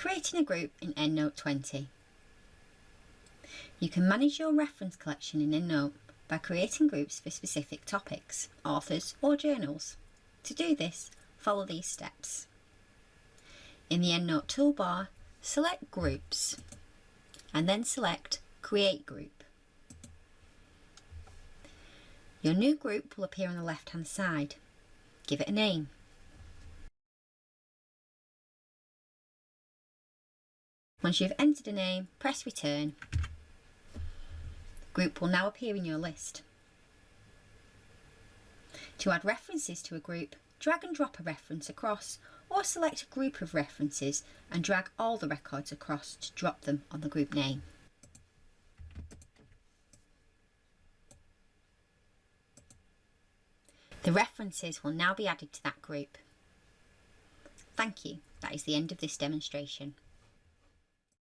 Creating a group in EndNote 20. You can manage your reference collection in EndNote by creating groups for specific topics, authors or journals. To do this, follow these steps. In the EndNote toolbar, select Groups and then select Create Group. Your new group will appear on the left hand side. Give it a name. Once you've entered a name, press return. The Group will now appear in your list. To add references to a group, drag and drop a reference across or select a group of references and drag all the records across to drop them on the group name. The references will now be added to that group. Thank you. That is the end of this demonstration.